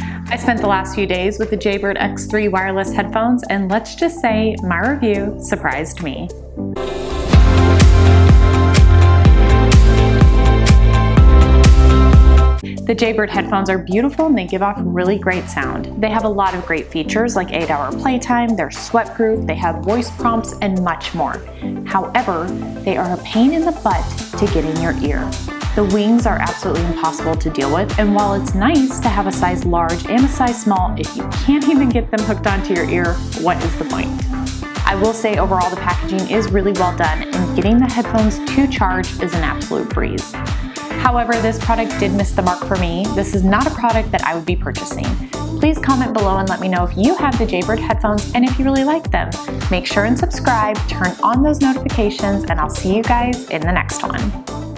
I spent the last few days with the Jaybird X3 wireless headphones and let's just say my review surprised me. The Jaybird headphones are beautiful and they give off really great sound. They have a lot of great features like 8 hour playtime, they're sweat-proof, they have voice prompts, and much more. However, they are a pain in the butt to get in your ear. The wings are absolutely impossible to deal with, and while it's nice to have a size large and a size small, if you can't even get them hooked onto your ear, what is the point? I will say overall the packaging is really well done and getting the headphones to charge is an absolute breeze. However, this product did miss the mark for me. This is not a product that I would be purchasing. Please comment below and let me know if you have the Jaybird headphones and if you really like them. Make sure and subscribe, turn on those notifications, and I'll see you guys in the next one.